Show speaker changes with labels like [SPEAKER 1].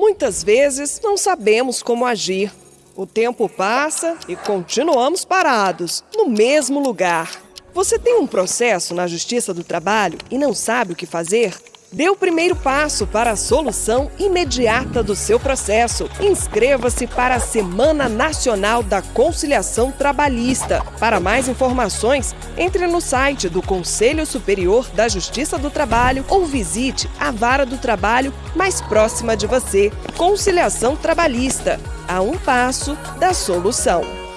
[SPEAKER 1] Muitas vezes não sabemos como agir. O tempo passa e continuamos parados, no mesmo lugar. Você tem um processo na Justiça do Trabalho e não sabe o que fazer? Dê o primeiro passo para a solução imediata do seu processo. Inscreva-se para a Semana Nacional da Conciliação Trabalhista. Para mais informações, entre no site do Conselho Superior da Justiça do Trabalho ou visite a vara do trabalho mais próxima de você. Conciliação Trabalhista. A um passo da solução.